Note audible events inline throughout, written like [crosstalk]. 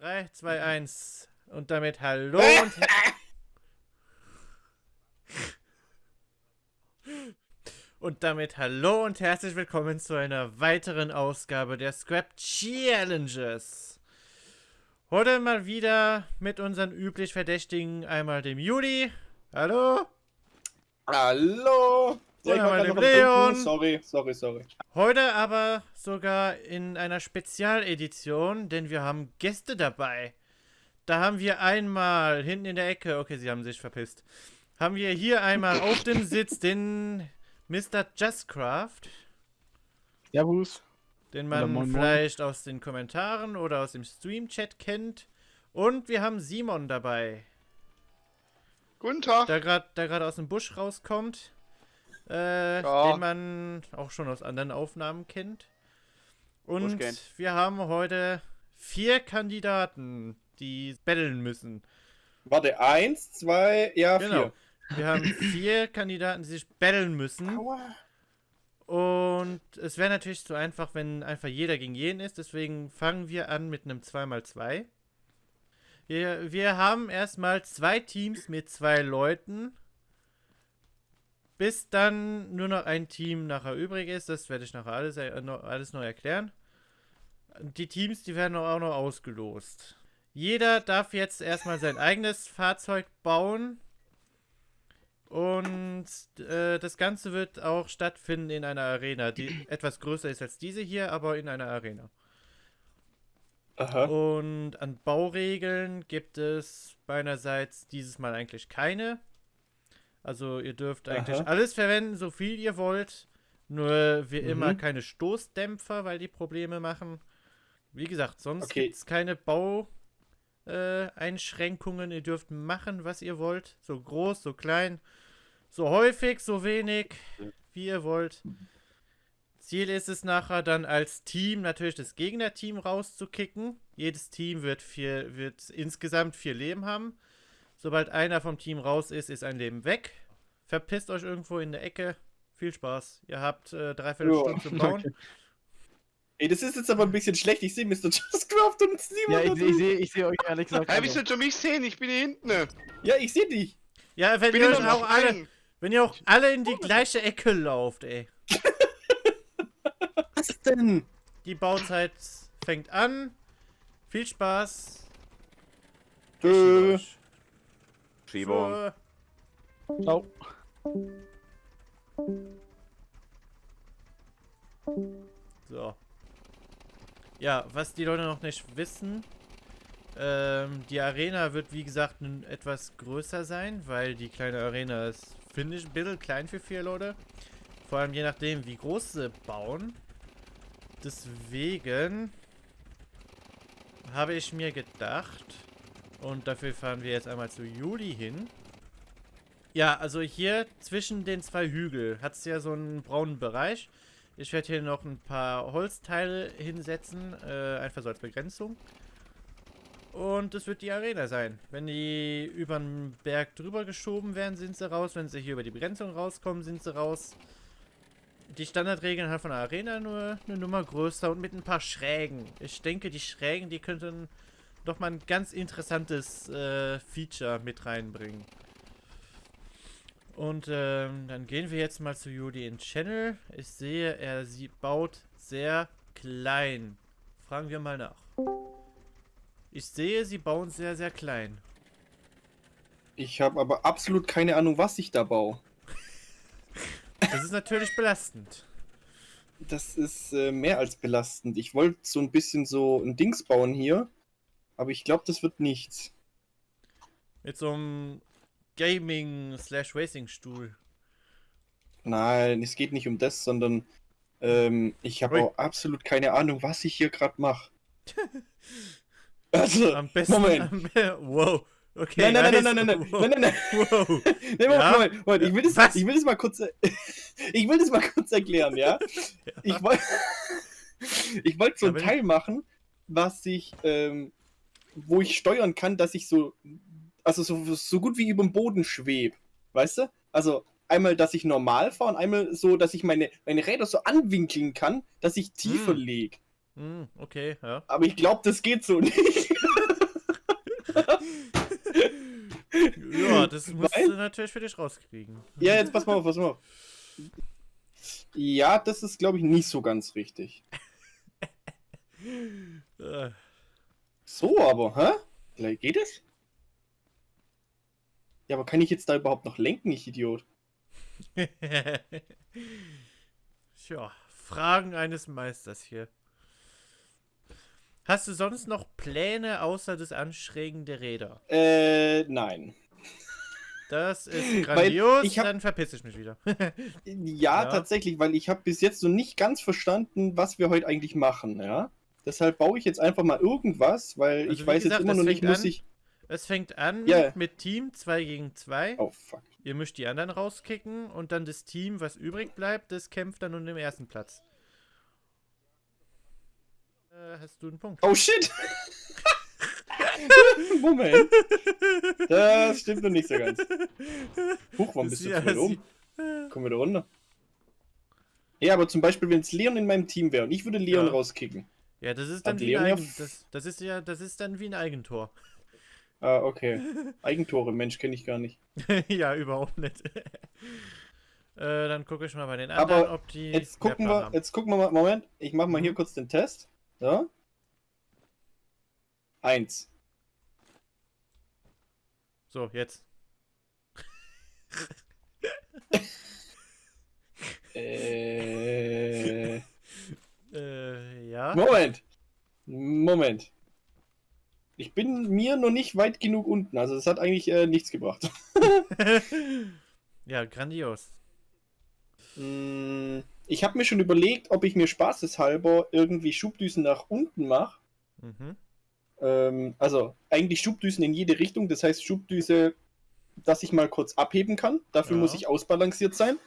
3, 2, 1. Und damit hallo [laughs] und... Und damit hallo und herzlich willkommen zu einer weiteren Ausgabe der Scrap Challenges. Heute mal wieder mit unseren üblich Verdächtigen, einmal dem Juli. Hallo. Hallo. Ja, ich mal dem Leon. Sorry, sorry, sorry. Heute aber sogar in einer Spezialedition, denn wir haben Gäste dabei. Da haben wir einmal hinten in der Ecke, okay, sie haben sich verpisst, haben wir hier einmal [laughs] auf dem Sitz den Mr. Justcraft. Servus. Den man moin, moin. vielleicht aus den Kommentaren oder aus dem Stream-Chat kennt. Und wir haben Simon dabei, Guten Tag. der gerade der grad aus dem Busch rauskommt. Äh, Ja. Den man auch schon aus anderen Aufnahmen kennt. Und wir haben heute vier Kandidaten, die betteln müssen. Warte, eins, zwei, ja, Genau. Wir haben vier Kandidaten, die sich betteln müssen. vier. Aua. Und es wäre natürlich zu einfach, wenn einfach jeder gegen jeden ist. Deswegen fangen wir an mit einem 2x2. Wir, wir haben erstmal zwei Teams mit zwei Leuten. Bis dann nur noch ein Team nachher übrig ist. Das werde ich nachher alles, äh, noch, alles noch erklären. Die Teams, die werden auch noch ausgelost. Jeder darf jetzt erstmal sein eigenes Fahrzeug bauen. Und äh, das Ganze wird auch stattfinden in einer Arena, die [clears throat] etwas größer ist als diese hier, aber in einer Arena. Aha. Und an Bauregeln gibt es meinerseits dieses Mal eigentlich keine. Also ihr dürft eigentlich Aha. alles verwenden, so viel ihr wollt. Nur wie Mhm. immer keine Stoßdämpfer, weil die Probleme machen. Wie gesagt, sonst Okay. gibt es keine Bau. Äh. Ihr dürft machen, was ihr wollt. So groß, so klein, so häufig, so wenig, wie ihr wollt. Ziel ist es nachher dann als Team natürlich das Gegnerteam rauszukicken. Jedes Team wird, vier, wird insgesamt vier Leben haben. Sobald einer vom Team raus ist, ist ein Leben weg. Verpisst euch irgendwo in der Ecke. Viel Spaß. Ihr habt äh, dreiviertel Stunde zum Bauen. danke. Ey, das ist jetzt aber ein bisschen schlecht. Ich sehe Mr. Justcraft und Simon. Ja, ich, ich sehe ich seh euch ehrlich gesagt. Hey, alle. willst du schon mich sehen? Ich bin hier hinten. ja, ich sehe dich. Ja, wenn Bin ihr auch alle, wenn ihr auch alle in die gleiche Ecke lauft, ey. [laughs] Was denn? Die Bauzeit fängt an. Viel Spaß. Tschö. Schiebung. Ciao. So. Ja, was die Leute noch nicht wissen, ähm, die Arena wird wie gesagt nun etwas größer sein, weil die kleine Arena ist, finde ich, ein bisschen klein für vier Leute. Vor allem je nachdem, wie groß sie bauen. Deswegen habe ich mir gedacht, und dafür fahren wir jetzt einmal zu Juli hin. Ja, also hier zwischen den zwei Hügel hat es ja so einen braunen Bereich. Ich werde hier noch ein paar Holzteile hinsetzen, äh, einfach so als Begrenzung. Und das wird die Arena sein. Wenn die über den Berg drüber geschoben werden, sind sie raus. Wenn sie hier über die Begrenzung rauskommen, sind sie raus. Die Standardregeln halt von der Arena nur eine Nummer größer und mit ein paar Schrägen. Ich denke, die Schrägen, die könnten doch mal ein ganz interessantes äh, Feature mit reinbringen. Und ähm, dann gehen wir jetzt mal zu Juli in Channel. Ich sehe, er sie baut sehr klein. Fragen wir mal nach. Ich sehe, sie bauen sehr, sehr klein. Ich habe aber absolut keine Ahnung, was ich da baue. Das ist natürlich belastend. Das ist äh, mehr als belastend. Ich wollte so ein bisschen so ein Dings bauen hier, aber ich glaube, das wird nichts. Mit so einem Gaming-Slash-Racing-Stuhl. Nein, es geht nicht um das, sondern ähm, ich habe auch absolut keine Ahnung, was ich hier gerade mache. [laughs] Also, Am besten. Moment. Am [laughs] wow. Okay. Nein, nein, nein, nice. nein, nein, nein, Wow. nein, nein, nein, [laughs] Wow. nein, Moment, Ja? Moment, Moment, ich will das, Was? ich will das mal kurz, ich will das mal kurz erklären, ja? Ich wollte, ich wollte so Ja, ein Teil machen, was ich, ähm, wo ich steuern kann, dass ich so, also so, so gut wie über dem Boden schwebe, weißt du? Also einmal, dass ich normal fahre und einmal so, dass ich meine, meine Räder so anwinkeln kann, dass ich tiefer Hm. lege. Hm, okay, ja. Aber ich glaube, das geht so nicht. Ja, das [laughs] musst Weil- du natürlich für dich rauskriegen. Ja, jetzt pass mal auf, pass mal auf. Ja, das ist, glaube ich, nicht so ganz richtig. [laughs] So aber, hä? Vielleicht Geht es? Ja, aber kann ich jetzt da überhaupt noch lenken, ich Idiot? [laughs] Tja, Fragen eines Meisters hier. Hast du sonst noch Pläne außer das Anschrägen der Räder? Äh, nein. Das ist [laughs] grandios, ich hab- dann verpiss ich mich wieder. Ja, [laughs] Ja. tatsächlich, weil ich habe bis jetzt so nicht ganz verstanden, was wir heute eigentlich machen, ja. Deshalb baue ich jetzt einfach mal irgendwas, weil Also ich weiß gesagt, jetzt immer noch nicht, muss an- ich. es fängt an Ja. mit Team 2 gegen 2. Oh fuck. Ihr müsst die anderen rauskicken und dann das Team, was übrig bleibt, das kämpft dann um den ersten Platz. Äh, hast du einen Punkt? Oh shit! [laughs] Moment. Das stimmt noch nicht so ganz. Huch, warum bist du zu weit oben? Komm wieder runter. Ja, aber zum Beispiel, wenn es Leon in meinem Team wäre und ich würde Leon Ja. rauskicken. Ja, das ist dann Hat wie ein ja Eigen, das, das ist ja, das ist dann wie ein Eigentor. Ah, okay. [laughs] Eigentore, Mensch, kenne ich gar nicht. [laughs] ja, überhaupt nicht. [laughs] äh, dann gucke ich mal bei den anderen, Aber ob die. Jetzt gucken wir, haben. jetzt gucken wir mal, Moment, ich mache mal hier Mhm. kurz den Test. So. Eins. So, jetzt. Äh, ja. Moment. Moment. Ich bin mir noch nicht weit genug unten, also das hat eigentlich äh, nichts gebracht. [laughs] ja, grandios. Mm, Ich habe mir schon überlegt, ob ich mir spaßeshalber irgendwie Schubdüsen nach unten mache. Mhm. Ähm, also eigentlich Schubdüsen in jede Richtung, das heißt Schubdüse, dass ich mal kurz abheben kann. Dafür Ja. muss ich ausbalanciert sein.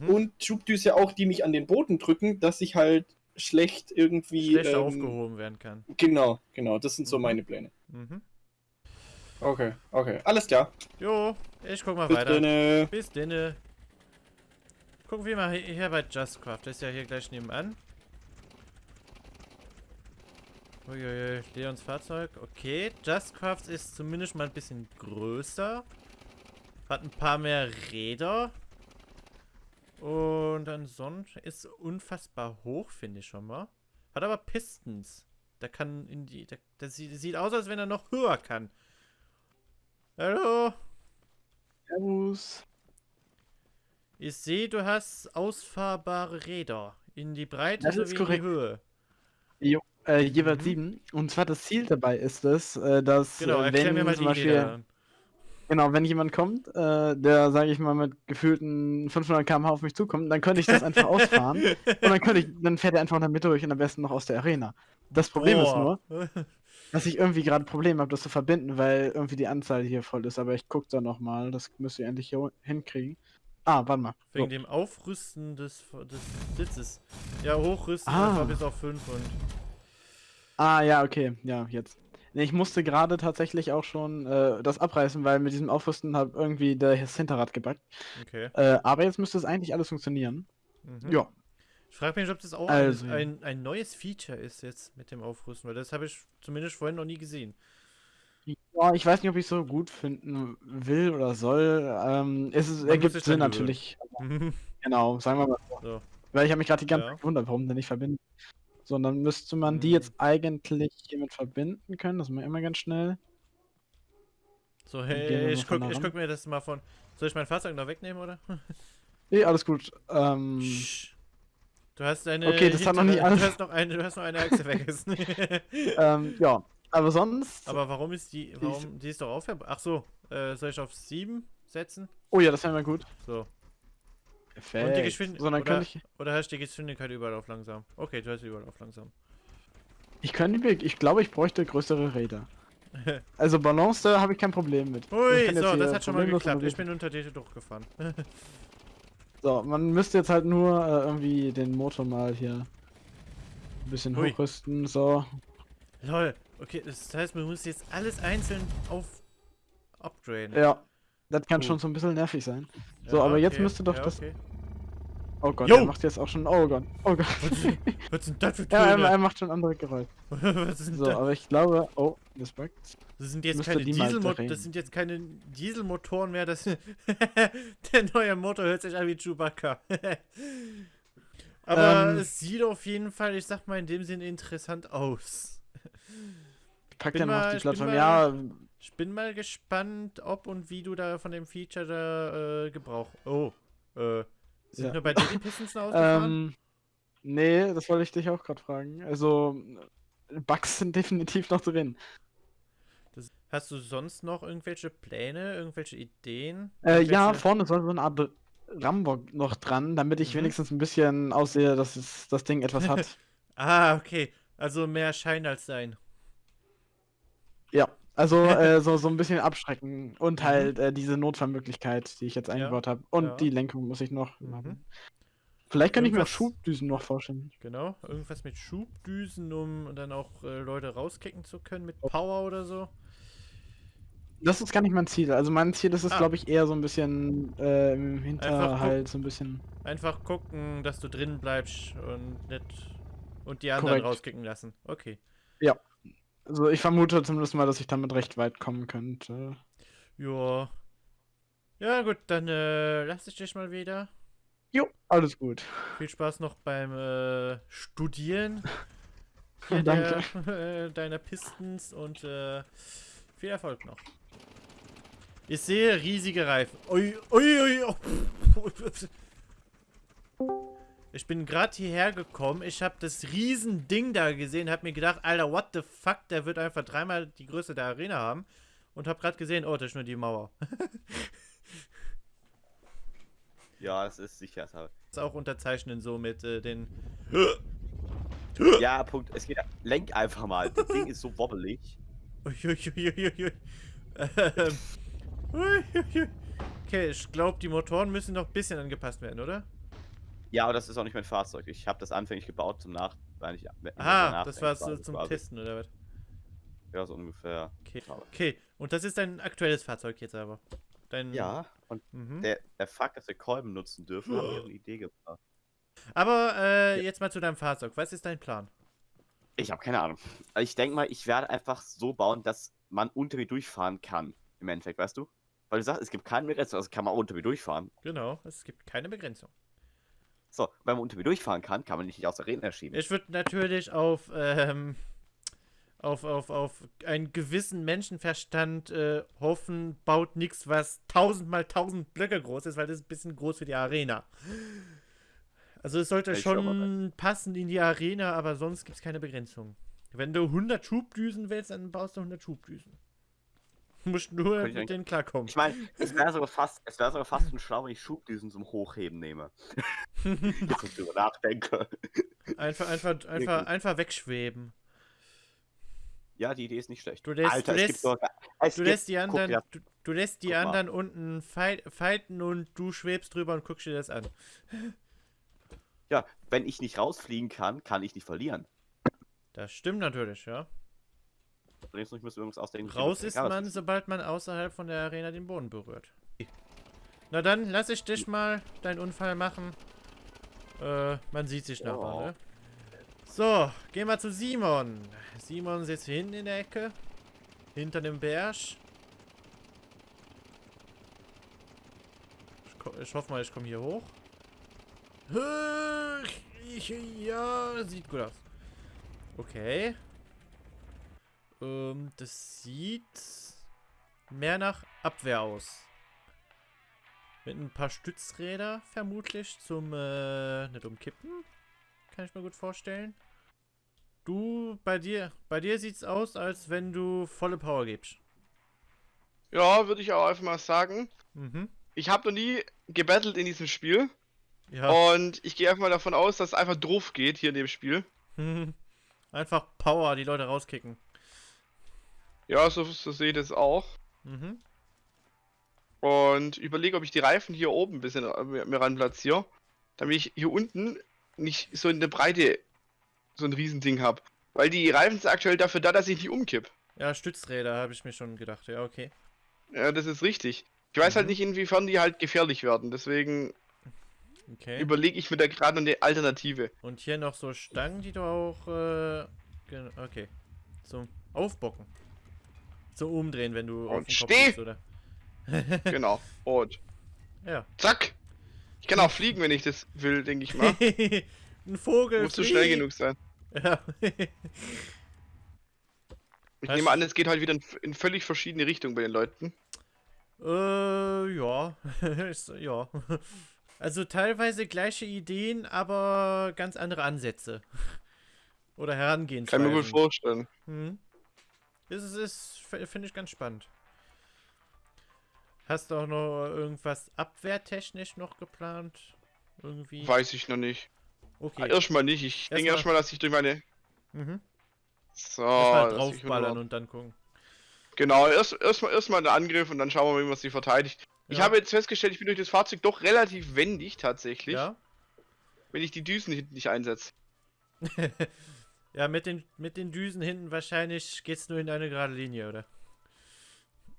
Mhm. Und Schubdüse auch, die mich an den Boden drücken, dass ich halt schlecht irgendwie. Schlecht ähm, aufgehoben werden kann. Genau, genau, das sind so Mhm. meine Pläne. Mhm. Okay, okay, alles klar. Jo, ich guck mal Bis weiter. drinne. Bis denne. Gucken wir mal hier hier bei Justcraft. Das ist ja hier gleich nebenan. Uiuiui, Leons Fahrzeug. Okay, Justcraft ist zumindest mal ein bisschen größer. Hat ein paar mehr Räder. Und ansonsten ist unfassbar hoch, finde ich schon mal. Hat aber Pistons. Der kann in die. Der, der sieht, aus, als wenn er noch höher kann. Hallo? Servus. Ich sehe, du hast ausfahrbare Räder. In die Breite Das sowie ist in korrekt. die Höhe. Äh, jeweils Mhm. sieben. Und zwar das Ziel dabei ist es, äh, dass Genau, äh, erklär wenn mir mal die Beispiel, Räder. Genau, wenn jemand kommt, äh, der, sage ich mal, mit gefühlten 500 km/h auf mich zukommt, dann könnte ich das einfach [laughs] ausfahren und dann könnte ich, dann fährt er einfach in der Mitte durch und am besten noch aus der Arena. Das Problem ist nur, Boah. [laughs] dass ich irgendwie gerade Probleme habe, das zu verbinden, weil irgendwie die Anzahl hier voll ist. Aber ich gucke da nochmal, das müsst ihr endlich hier hinkriegen. Ah, warte mal. Wegen So. dem Aufrüsten des, des Sitzes. Ja, hochrüsten Ah. einfach bis auf 5 und. Ah, ja, okay, ja, jetzt. Nee, ich musste gerade tatsächlich auch schon äh, das abreißen, weil mit diesem Aufrüsten hat irgendwie das Hinterrad gebackt. Okay. Äh, aber jetzt müsste es eigentlich alles funktionieren. Mhm. Ja. Ich frage mich, ob das auch Also, ein, ja. ein, neues Feature ist jetzt mit dem Aufrüsten, weil das habe ich zumindest vorhin noch nie gesehen. Ja, ich weiß nicht, ob ich es so gut finden will oder soll. Ähm, es ist, ergibt Sinn natürlich. [laughs] Genau, sagen wir mal so. so. Weil ich habe mich gerade die ganze Ja. Zeit gewundert, warum der nicht verbinden. So, und dann müsste man die Mhm. jetzt eigentlich hiermit verbinden können. Das machen wir immer ganz schnell. So, hey, ich guck, ich guck mir das mal von. Soll ich mein Fahrzeug noch wegnehmen, oder? [laughs] Nee, alles gut. Ähm. Du hast eine. Okay, das hat noch nicht alles- Du hast noch eine, du hast noch eine Achse vergessen. [laughs] [laughs] ähm, ja, aber sonst. Aber warum ist die. Warum. Die ist doch aufhörbar. Ach so. Äh, soll ich auf 7 setzen? Oh ja, das wäre mal gut. So. Perfekt. Und die Geschwindigkeit. So, oder, ich. oder hast du die Geschwindigkeit überall auf langsam? Okay, du hast überall auf langsam. Ich könnte. Ich glaube, ich bräuchte größere Räder. [laughs] Also Balance, da habe ich kein Problem mit. Ui, jetzt so, das hat schon mal geklappt. Ich bin unter dir durchgefahren. [laughs] So, man müsste jetzt halt nur äh, irgendwie den Motor mal hier ein bisschen Hui. hochrüsten. So. Lol. Okay, das heißt, man muss jetzt alles einzeln auf. upgraden. Ja. Das kann Cool. schon so ein bisschen nervig sein. Ja, so, aber jetzt okay. müsste doch ja, das- Okay. Oh Gott, Jo! er macht jetzt auch schon. Oh Gott. Oh Gott. Was sind [laughs] das für ja, er, Töne? er macht schon andere Geräusche. [laughs] So, das? aber ich glaube. Oh, das buggt. Das sind jetzt keine Dieselmotoren, das sind jetzt keine Dieselmotoren mehr, das [laughs] der neue Motor hört sich an wie Chewbacca. Aber Ähm. es sieht auf jeden Fall, ich sag mal in dem Sinn interessant aus. Ich pack den mal auf die Plattform. Ja, Ich bin mal gespannt, ob und wie du da von dem Feature da äh, Gebrauch. Oh, äh, sind Ja. nur bei dir die Pistons [laughs] ausgefahren? ähm. Nee, das wollte ich dich auch gerade fragen. Also, Bugs sind [laughs] definitiv noch drin. das, hast du sonst noch irgendwelche Pläne, irgendwelche Ideen? Äh, ja, vorne soll so eine Art Rambock noch dran, damit ich Mhm. wenigstens ein bisschen aussehe, dass es, das Ding etwas hat. [laughs] Ah, okay. Also mehr Schein als Sein. ja, also [laughs] äh, so, so ein bisschen abschrecken und Mhm. halt äh, diese Notfallmöglichkeit, die ich jetzt eingebaut habe. Und ja. die Lenkung muss ich noch Mhm. machen. Vielleicht kann ich mir auch Irgendwas- Schubdüsen noch vorstellen. Genau, irgendwas mit Schubdüsen, um dann auch äh, Leute rauskicken zu können mit Power oder so. Das ist gar nicht mein Ziel. Also mein Ziel ist es, Ah. glaube ich, eher so ein bisschen äh, im. Hinterhalt, so ein bisschen. Einfach gucken, dass du drin bleibst und nicht und die anderen Korrekt. rauskicken lassen. Okay. Also ich vermute zumindest mal, dass ich damit recht weit kommen könnte. Ja. Ja gut, dann äh, lass ich dich mal wieder. Jo, alles gut. Viel Spaß noch beim äh, Studieren [laughs] hier Danke. der, äh, deiner Pistons und äh, viel Erfolg noch. Ich sehe riesige Reifen. Ui, ui, ui. oh. Ich bin gerade hierher gekommen. Ich habe das riesen Ding da gesehen, habe mir gedacht, Alter, what the fuck, der wird einfach dreimal die Größe der Arena haben. Und habe gerade gesehen, oh, das ist nur die Mauer. [laughs] Ja, das ist sicher. Das ist auch unterzeichnen so mit äh, den Ja, Punkt. Es geht. Lenk einfach mal. Das Ding ist so wobbelig. Ähm. Okay, ich glaube, die Motoren müssen noch ein bisschen angepasst werden, oder? Ja, aber das ist auch nicht mein Fahrzeug. Ich habe das anfänglich gebaut zum Nach. Weil Ah, danach das war so quasi. zum Testen, oder was? Ja, so ungefähr. Okay. Schade. Okay, und das ist dein aktuelles Fahrzeug jetzt aber. Dein, Ja, und Mhm. der, der Fakt, dass wir Kolben nutzen dürfen, hat mir eine [gasps] Idee gebracht. Aber äh, jetzt mal zu deinem Fahrzeug. Was ist dein Plan? Ich habe keine Ahnung. Ich denke mal, ich werde einfach so bauen, dass man unter mir durchfahren kann. Im Endeffekt, weißt du? Weil du sagst, es gibt keine Begrenzung, also kann man unter mir durchfahren. Genau, es gibt keine Begrenzung. So, wenn man unter mir durchfahren kann, kann man nicht aus der Arena schieben. Ich würde natürlich auf, ähm, auf, auf, auf einen gewissen Menschenverstand äh, hoffen, baut nichts, was tausendmal tausend Blöcke groß ist, weil das ist ein bisschen groß für die Arena. Also es sollte Ich mal schon passen in die Arena, aber sonst gibt es keine Begrenzung. Wenn du 100 Schubdüsen willst, dann baust du 100 Schubdüsen. [laughs] Musst nur mit denen klarkommen. Ich meine, es wäre sogar fast, es wäre sogar fast [laughs] ein schlau, wenn ich Schubdüsen zum Hochheben nehme. [laughs] Jetzt, ich drüber nachdenke. Einfach, einfach, einfach, einfach wegschweben. Ja, die Idee ist nicht schlecht. Du lässt- Alter, du Du die guck anderen, dir du, du lässt die Guck mal. anderen unten fighten und du schwebst drüber und guckst dir das an. Ja, wenn ich nicht rausfliegen kann, kann ich nicht verlieren. Das stimmt natürlich, ja. Muss ich mir irgendwas ausdenken. Raus ist man, das sobald man außerhalb von der Arena den Boden berührt. Na dann, lass ich dich mal deinen Unfall machen. Äh, man sieht sich nachher, Oh. ne? So, gehen wir zu Simon. Simon sitzt hier hinten in der Ecke. Hinter dem Berg. Ich, ich hoffe mal, ich komme hier hoch. Ja, sieht gut aus. Okay. Ähm, das sieht mehr nach Abwehr aus. Mit ein paar Stützräder vermutlich zum äh, nicht umkippen. Kann ich mir gut vorstellen. Du, bei dir, bei dir sieht's aus, als wenn du volle Power gibst. Ja, würde ich auch einfach mal sagen. Mhm. Ich habe noch nie gebettelt in diesem Spiel. Ja. Und ich gehe einfach mal davon aus, dass es einfach drauf geht hier in dem Spiel. [laughs] Einfach Power, die Leute rauskicken. Ja, so, so sehe ich das auch. Mhm. Und überlege, ob ich die Reifen hier oben ein bisschen äh, mir, mir ran platziere. Damit ich hier unten nicht so in der Breite so ein Riesending habe. Weil die Reifen sind aktuell dafür da, dass ich nicht umkipp. Ja, Stützräder habe ich mir schon gedacht. Ja, okay. Ja, das ist richtig. Ich weiß halt Mhm. nicht, inwiefern die halt gefährlich werden. Deswegen Okay. überlege ich mir da gerade noch eine Alternative. Und hier noch so Stangen, die du auch. Äh, okay. Zum Aufbocken. Zum Umdrehen, wenn du Und steh! liegst, oder? [laughs] Genau. Und Ja. zack. Ich kann auch fliegen, wenn ich das will, denke ich mal. [laughs] Ein Vogel. Muss zu schnell genug sein. Ja. [laughs] Ich Was? nehme an, es geht halt wieder in, in völlig verschiedene Richtungen bei den Leuten. äh, ja. Ja. Also teilweise gleiche Ideen, aber ganz andere Ansätze. Oder Kann Herangehensweisen. ich mir gut vorstellen. Hm. Das ist, ist f- finde ich ganz spannend. Hast du auch noch irgendwas abwehrtechnisch noch geplant? Irgendwie? Weiß ich noch nicht. Okay. Erstmal nicht. Ich Erstmal- denke erstmal, dass ich durch meine. Mhm. So, Erstmal ich draufballern und dann gucken. Genau, erst erstmal erstmal der Angriff und dann schauen wir mal, wie man sie verteidigt. Ich Ja. habe jetzt festgestellt, ich bin durch das Fahrzeug doch relativ wendig tatsächlich, Ja? wenn ich die Düsen hinten nicht einsetze. [laughs] Ja, mit den, mit den Düsen hinten wahrscheinlich geht's nur in eine gerade Linie, oder?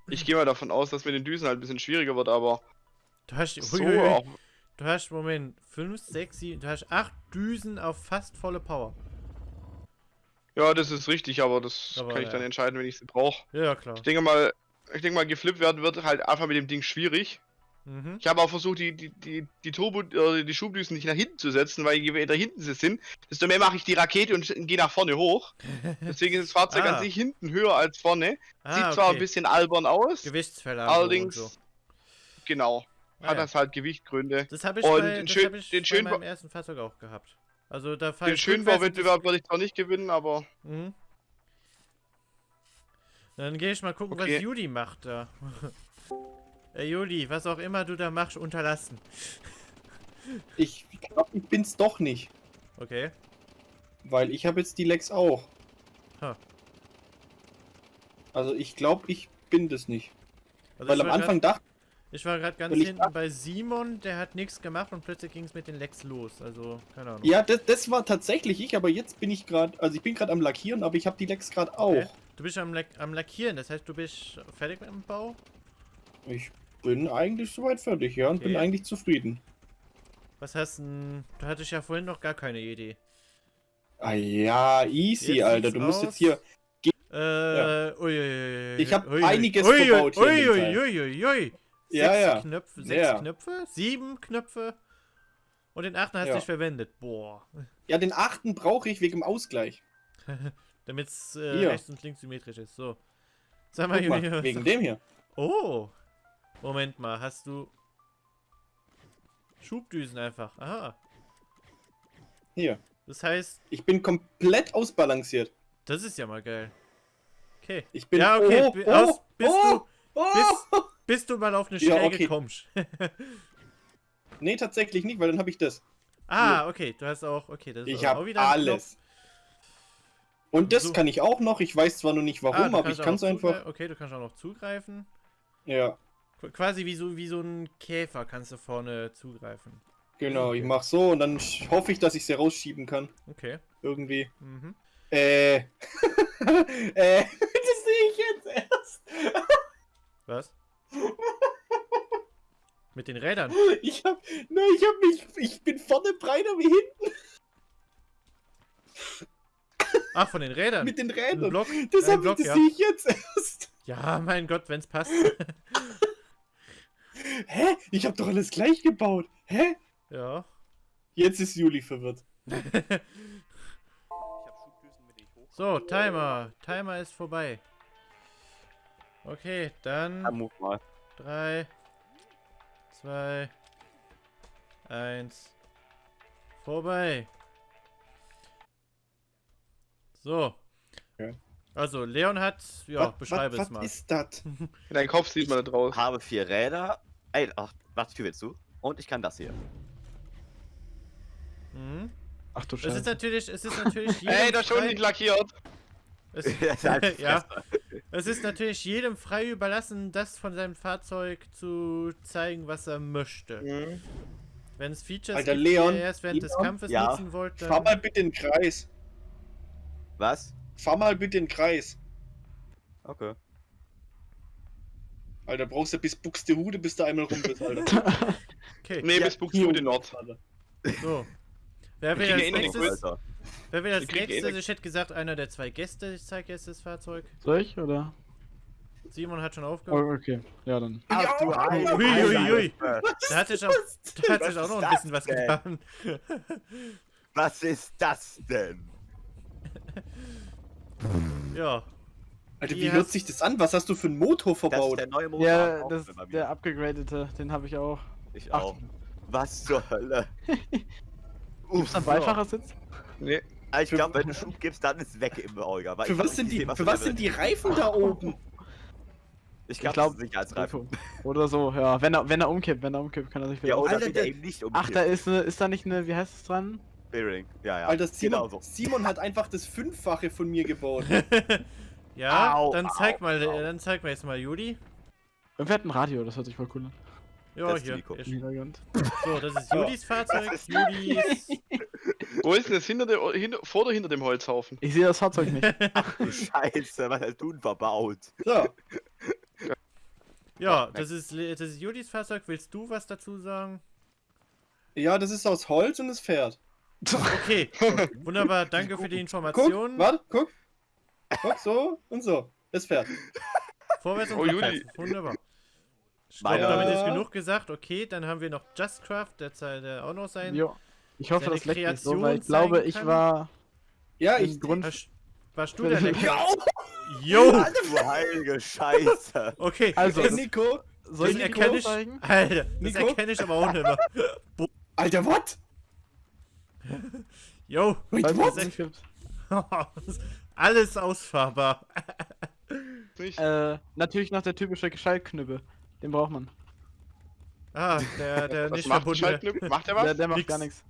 Ich gehe mal davon aus, dass mit den Düsen halt ein bisschen schwieriger wird, aber Du hast, so Uiuiui. auch. du hast, Moment, 5, 6, 7, du hast 8 Düsen auf fast volle Power. Ja, das ist richtig, aber das Aber kann ich ja. dann entscheiden, wenn ich sie brauche. Ja, ja, klar. Ich denke mal, ich denke mal, geflippt werden wird halt einfach mit dem Ding schwierig. Mhm. Ich habe auch versucht, die, die, die, die Turbo, äh, die Schubdüsen nicht nach hinten zu setzen, weil je weiter hinten sie sind, desto mehr mache ich die Rakete und gehe nach vorne hoch. [laughs] Deswegen ist das Fahrzeug Ah. an sich hinten höher als vorne. Ah, Sieht zwar ein okay. bisschen albern aus, Gewichtsverlagerung allerdings, so. genau, Ah, hat ja. das halt Gewichtgründe. Das habe ich, Und bei, den das schön- hab ich den bei schönen meinem ersten Fahrzeug auch gehabt. Also da Den Schönbauwettbewerb werde ich zwar nicht gewinnen, aber Mhm. Dann gehe ich mal gucken, Okay. was Juli macht da. [laughs] Ey Juli, was auch immer du da machst, unterlassen. Ich glaube, ich bin's doch nicht. Okay. Weil ich habe jetzt die Lex auch. Ha. Also ich glaube, ich bin das nicht. Also Weil am war grad- Anfang dachte Ich war gerade ganz hinten dacht- bei Simon, der hat nichts gemacht und plötzlich ging es mit den Lecks los. Also, keine Ahnung. ja, das, das war tatsächlich ich, aber jetzt bin ich gerade, also ich bin gerade am Lackieren, aber ich habe die Lex gerade auch. Okay. Du bist am, Lack am Lackieren, das heißt, du bist fertig mit dem Bau? Ich bin eigentlich soweit fertig, ja, und Okay. bin eigentlich zufrieden. Was hast denn. Du hattest ja vorhin noch gar keine Idee. Ah ja, easy, Jetzt Alter. Du musst aus. jetzt hier. Äh, uiuiui. Ich hab ui, einiges ui, verbaut hier Ui, ui, ui, ui. Ja, Sechs ja. Knöpfe, sechs Ja. Knöpfe, sieben Knöpfe. Und den achten hast du Ja. nicht verwendet. Boah. Ja, den achten brauche ich wegen dem Ausgleich. [laughs] Damit es äh, rechts und links symmetrisch ist. So. Sag mal, mal, Juli. wegen dem hier. Oh. Moment mal, hast du. Schubdüsen einfach. Aha. Hier. Das heißt, Ich bin komplett ausbalanciert. das ist ja mal geil. Okay. Ich bin. Ja, okay, Oh, oh, aus- bist oh, oh. Bis, bis du mal auf eine [laughs] Ja, Schräge okay. kommst. [laughs] Nee, tatsächlich nicht, weil dann habe ich das. ah, okay. Du hast auch. Okay, das ist Ich habe alles. Und das So. kann ich auch noch. Ich weiß zwar noch nicht warum, du aber ich kann es einfach. Okay, du kannst auch noch zugreifen. Ja, Qu- Quasi wie so, wie so ein Käfer kannst du vorne zugreifen. genau. Ich mach so und dann hoffe ich, dass ich sie rausschieben kann. Okay. Irgendwie. Mhm. Äh. [laughs] äh. [laughs] Das sehe ich jetzt erst. [laughs] Was? Mit den Rädern. Ich hab. Nein, ich hab mich. Ich bin vorne breiter wie hinten Ach, von den Rädern. mit den Rädern. Block. Das, hab Block, das ja. sehe ich jetzt erst. Ja, mein Gott, wenn's passt. Hä? Ich hab doch alles gleich gebaut. Hä? ja. Jetzt ist Juli verwirrt. Ich [laughs] ich. So, Timer. Timer ist vorbei. Okay, Ja, dann move mal. 3, 2, 1. Vorbei. So. Okay. Also, Leon hat. Ja, Was- beschreibe was, es mal. Was ist das? [laughs] in deinem Kopf sieht man da draus. Habe vier Räder. Ey, ach, warte, Tür willst du? Und ich kann das hier. Mhm. Ach du Es ist Scheiße. natürlich, es ist natürlich [laughs] jedem Ey, das schon frei- nicht lackiert. es, [laughs] Halt [laughs] ja, es ist natürlich jedem frei überlassen, das von seinem Fahrzeug zu zeigen, was er möchte. Mhm. Wenn es Features Alter, gibt, die Leon, ihr erst während des Leon, Kampfes ja. nutzen wollt, Fahr mal bitte den Kreis. Was? Fahr mal bitte den Kreis. Okay. Alter, brauchst du bis Buxtehude, bis du einmal rum bist, Alter. [laughs] Okay. Nee, Ja, bis Buxtehude Nord. So. Wer will kriegen als eh nächstes? Alter. Wer will als eh nächstes? Ich hätte gesagt, einer der zwei Gäste. Ich zeige jetzt das Fahrzeug. Soll ich, oder? Simon hat schon Oh, aufgehört. okay. Ja, dann. Ach du Heilige. Ui, ui, ui. Scheiße. Da hat sich auch, da hat sich auch noch ein bisschen was denn? getan. Was ist das denn? Ja. Alter, Wie hört sich das an? Was hast du für einen Motor Das ist verbaut? der neue Motor. Ja, das der abgegradete, den habe ich auch. Ich Ach. auch. Was zur Hölle? [laughs] Gibt's einen Beifahrersitz? Nee. Ah, Ich glaube, wenn du Schub gibst, dann ist weg im Olga. weil Für was sind die, für was sind die Reifen da oben? Ich glaube, glaub, Sicherheitsreifen. [laughs] Oder so, ja. Wenn er, wenn er umkippt, wenn er umkippt, kann er sich wieder Ja, oder Alter, er der- eben nicht um. Ach, da ist ne, ist da nicht eine, wie heißt es dran? Bearing. Ja, ja. Alter, Simon, Genau so. Simon hat einfach das Fünffache von mir gebaut. [laughs] Ja, Au, dann au, zeig mal, au. dann zeig mal jetzt mal Juli. Irgendwer hat ein Radio, das hört sich voll cool an. Ja, hier. So, das ist Julis [laughs] Fahrzeug. Ist- Julis. [laughs] Wo ist denn das hinter dem, hinter, vor oder hinter dem Holzhaufen? Ich sehe das Fahrzeug nicht. [laughs] Du Scheiße, was hast du denn verbaut? So, Ja, das ist, das ist Julis Fahrzeug. Willst du was dazu sagen? ja, das ist aus Holz und es fährt. Okay, wunderbar. Danke für die Guck, Information. warte, guck. Guck, so und so. Es fährt. Vorwärts und Oh, rückwärts. Juli. Wunderbar. Ich Meine- glaube, damit ist Ja. genug gesagt. Okay, dann haben wir noch Justcraft, der, der auch noch sein. Jo. Ich hoffe, das leckt nicht so, weil ich glaube, ich war Ja, ich. Grund. Warst, warst du der Lecker? [laughs] Ja, Jo! [laughs] Du heilige Scheiße. Okay, Also, das, Nico. soll ich erkenne ich. zeigen? [laughs] Alter, das Nico? erkenne ich aber auch nicht mehr. Alter, what? Jo! Wait, what? Alles ausfahrbar. Äh, natürlich noch der typische Schaltknüppel. Den braucht man. Ah, der, der Was nicht macht. Schaltknüppel? macht er Der, was? der macht Nix. gar nichts.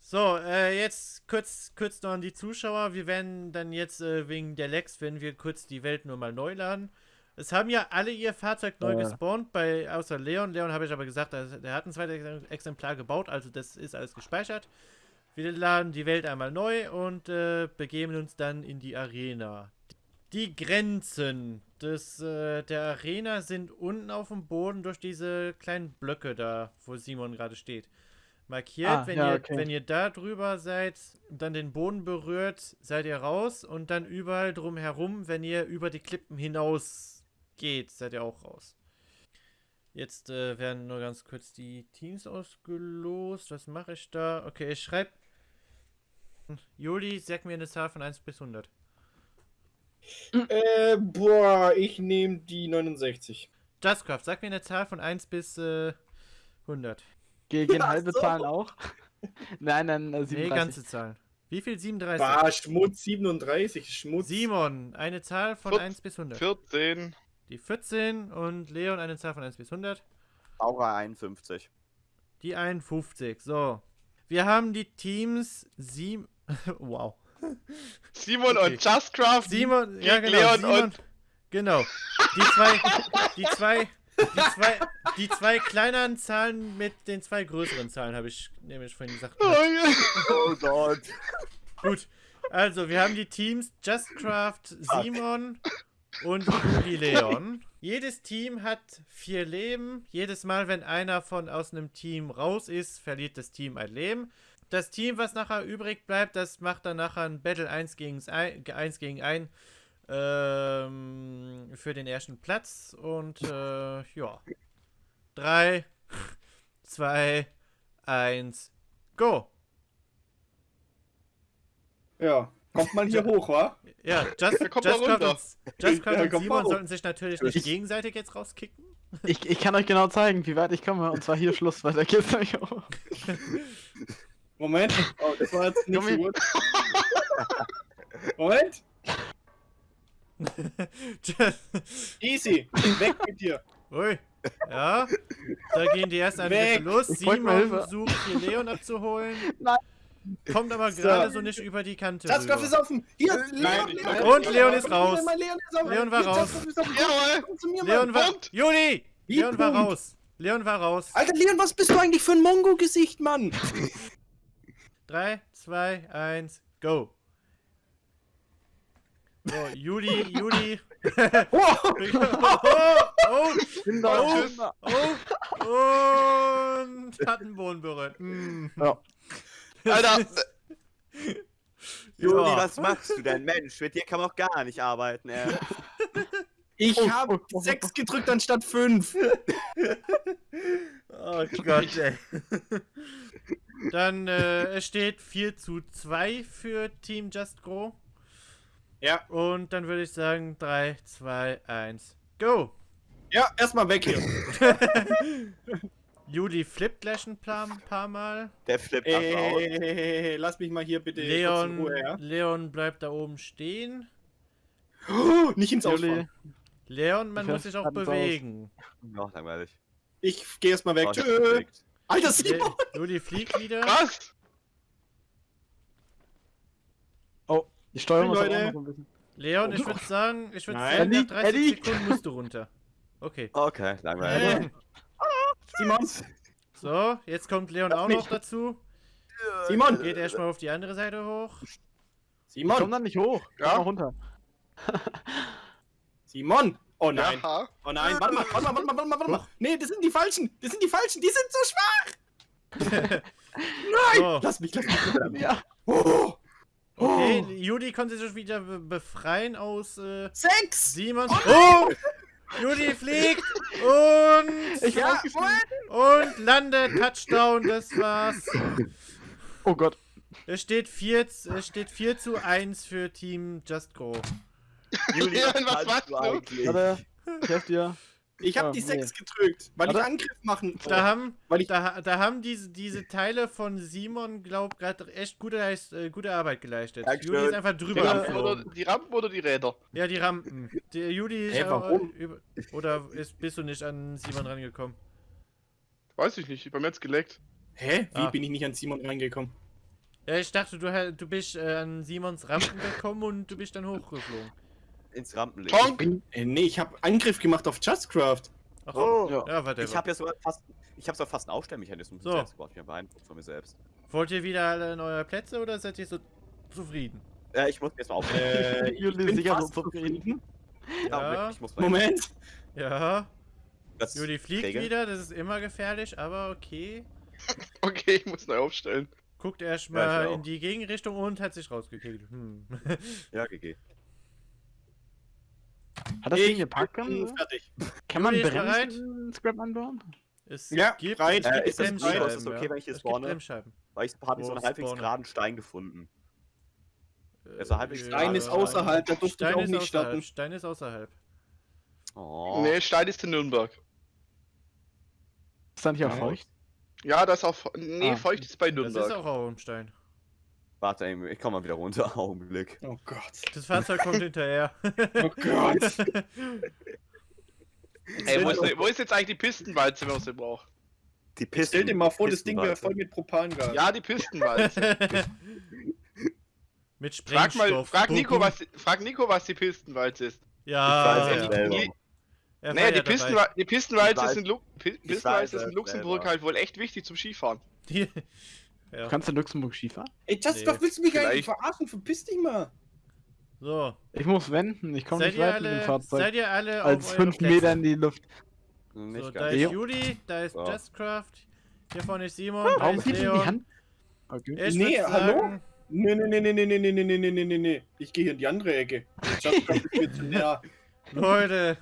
So, äh, jetzt kurz, kurz noch an die Zuschauer. Wir werden dann jetzt äh, wegen der Lex, wenn wir kurz die Welt nur mal neu laden. Es haben ja alle ihr Fahrzeug neu Äh. gespawnt, bei, außer Leon. Leon habe ich aber gesagt, der, der hat ein zweites Exemplar gebaut, also das ist alles gespeichert. Wir laden die Welt einmal neu und äh, begeben uns dann in die Arena. Die Grenzen des, äh, der Arena sind unten auf dem Boden durch diese kleinen Blöcke da, wo Simon gerade steht. Markiert, Ah, wenn, ja, ihr, okay. wenn ihr da drüber seid und dann den Boden berührt, seid ihr raus und dann überall drumherum, wenn ihr über die Klippen hinaus geht, seid ihr auch raus. Jetzt äh, werden nur ganz kurz die Teams ausgelost. Was mache ich da? Okay, ich schreibe. Juli, sag mir eine Zahl von 1 bis 100. Äh, boah, ich nehme die 69. Justcraft, sag mir eine Zahl von 1 bis äh, 100. Ge gehen Ach halbe so. Zahlen auch? [laughs] nein, nein, äh, Nee, 37. ganze Zahlen. Wie viel? 37. Bah, Schmutz 37. Schmutz. Simon, eine Zahl von Viert- 1 bis 100. 14. Die 14 und Leon eine Zahl von 1 bis 100. Aura 51. Die 51. So. Wir haben die Teams 7. [laughs] wow. Simon Okay. und Justcraft. Simon, ja genau. Leon Simon, und- genau. Die zwei, die zwei, die zwei, die zwei kleineren Zahlen mit den zwei größeren Zahlen habe ich nämlich vorhin gesagt. Oh, ja. Oh Gott. Gut. Also, wir haben die Teams Justcraft, Simon und Juli Leon. Jedes Team hat vier Leben. Jedes Mal, wenn einer von aus einem Team raus ist, verliert das Team ein Leben. Das Team, was nachher übrig bleibt, das macht dann nachher ein Battle 1 gegen 1 gegen 1 ähm, für den ersten Platz. Und äh, ja. 3, 2, 1, go! Ja. Kommt mal hier hoch, wa? Ja, Just, Ja, kommt mal Justcraft runter. und, Justcraft Ja, und Simon sollten sich natürlich nicht Ich- gegenseitig jetzt rauskicken. Ich, ich kann euch genau zeigen, wie weit ich komme. Und zwar hier Schluss, weiter geht's nicht hoch. [laughs] Moment. Oh, das war jetzt nicht so gut. [laughs] Moment. [laughs] Easy. Weg mit dir. Ui. Ja, da gehen die ersten Angriffe Weg. los. Simon Hilfe. sucht hier Leon abzuholen. Nein. Kommt aber So. gerade so nicht über die Kante. Rüber. ist offen. Hier, Nein, Leon, ich- Leon, Und Leon ist raus. Leon, Leon ist offen. Leon war Hier, raus. Jawohl. Leon war. Punkt. Juli! Wie Leon war raus. Leon war raus. Alter, Leon, was bist du eigentlich für ein Mongo-Gesicht, Mann? [laughs] 3, 2, 1, go. So, Juli, Juli. [laughs] Oh, oh, oh, Oh. Oh, und hat den Boden berührt. [laughs] Mm. Alter, Juli, Ja. was machst du denn? Mensch, mit dir kann man auch gar nicht arbeiten, ey. [laughs] Ich Oh, habe oh, oh, oh. 6 gedrückt anstatt 5. [laughs] Oh Gott, ey. [laughs] Dann, äh, es steht 4 zu 2 für Team Just Grow. Ja. Und dann würde ich sagen 3, 2, 1, go! Ja, erstmal weg hier. [laughs] Juli flippt gleich ein paar, paar Mal. Der flippt einfach aus. Ey, lass mich mal hier bitte kurz in Leon, Ruhe, ja? Leon bleibt da oben stehen. Oh, nicht ins Ausfahren. Leon, man Ich muss sich auch bewegen. Noch langweilig. Ich geh erstmal weg. Oh, Tschö. Alter, Simon! Juli fliegt wieder. was? oh, die Steuerung ist Leute. auch noch ein bisschen. Leon, ich Oh. würde sagen, ich würde sagen, nach Eddie, 30 Eddie. Sekunden musst du runter. Okay. Okay, langweilig. Äh, Simon! so, jetzt kommt Leon Lass auch mich. noch dazu. Simon! Geht erstmal auf die andere Seite hoch. Ich komm Simon! dann nicht hoch. Ja? Komm mal runter. Simon! Oh nein! Ja. Oh nein, warte mal, warte mal, warte mal, warte mal, warte mal. Nee, das sind die Falschen! Das sind die Falschen! Die sind so schwach! [laughs] Nein! So. Lass mich, lass mich. Ja. Oh! Okay, Oh! Juli konnte sich wieder be befreien aus äh, Sechs! Simons. Oh! Juli fliegt und, Ich Ja, ja, und landet. Touchdown, das war's. Oh Gott. Es steht 4, es steht 4 zu 1 für Team Just Go. Juli, Leon, was machst du? eigentlich? Warte. Ich helf dir. Ich hab Oh, die nee. Sechs gedrückt, weil ich Warte. Angriff machen Da haben, Weil ich- da, da haben diese, diese Teile von Simon, glaub gerade echt gute, äh, gute Arbeit geleistet. Dankeschön. Juli ist einfach Die drüber Rampen, oder, die Rampen oder die Räder? Ja, die Rampen. Der Juli ist aber warum? über, oder ist, bist du nicht an Simon rangekommen? Weiß ich nicht, bei mir hat's geleckt. Hä? Wie Ah. bin ich nicht an Simon reingekommen? Ja, ich dachte, du, du bist äh, an Simons Rampen gekommen und du bist dann hochgeflogen. Ins Rampenlicht. Tonk! Äh, nee, ich hab Angriff gemacht auf Justcraft. Ach, Oh, Ja. ja, warte. ich habe ja sogar fast, ich habe sogar fast einen Aufstellmechanismus So. selbst gebaut. Ich bin beeindruckt von mir selbst. Wollt ihr wieder alle in eure Plätze oder seid ihr so zufrieden? Äh, ich muss mir jetzt mal aufstellen. Äh, [laughs] ich Juli ist bin sicher fast so zufrieden. Ja. ich muss mal Moment. [laughs] Ja, das Juli fliegt regeln. wieder, das ist immer gefährlich, aber okay. [laughs] Okay, ich muss neu aufstellen. Guckt Ja, erstmal ich auch. in die Gegenrichtung und hat sich rausgekickt. Hm. Ja, GG. Hat das Ich Ding gepackt? fertig. kann man? Bremsen Scrap anbauen? Es Ja, gibt, es Äh, ist das bereit? Bremsscheiben. Ist das okay, wenn ich hier spawne? Weil ich habe so einen halbwegs spawnen? geraden Stein gefunden. Äh, Also halbwegs Stein ist außerhalb, da durfte ich Stein auch ist nicht außerhalb. starten. Stein ist außerhalb. Oh. Nee, Stein ist in Nürnberg. Ist da nicht auch feucht? Ja, das ist auch. Nee, Ah. feucht ist bei Das Nürnberg. ist auch Raumstein. Warte, ey, ich komme mal wieder runter. [laughs] Augenblick. Oh Gott. Das Fahrzeug kommt [laughs] hinterher. Oh Gott. [laughs] Ey, wo ist, wo ist jetzt eigentlich die Pistenwalze, man sie braucht? Die Pisten. Stell dir mal vor, das Ding wäre voll mit Propangas. Ja, die Pistenwalze. Mit frag Sprengstoff. mal, frag Nico, was, frag Nico, was die Pistenwalze ist. Ja, Ich weiß ja. es selber. Nie- er war Nee, ja die. Pistenwa die Pistenwalze ist in, Lu Pistenwalze Luxemburg selber. halt wohl echt wichtig zum Skifahren. Die- ja. Kannst du in Luxemburg Skifahren? Ey, Just Nee. Willst du mich eigentlich verarschen? Verpiss dich mal. So, Ich muss wenden, ich komme nicht weit mit dem alle, Fahrzeug. seid ihr alle Als auf eure 5 Plätze? Meter in die Luft. Nicht So, da ist. Juli, da ist Ja. Justcraft, hier vorne ist Simon, da Warum ist gibst du Leon. die Hand? Okay. Ich Nee, hallo? sagen, Nee, nee, nee, nee, nee, nee, nee, nee, nee, nee, nee, nee. Ich gehe hier in die andere Ecke. Just Craft ist mir zu [laughs] nah. Leute,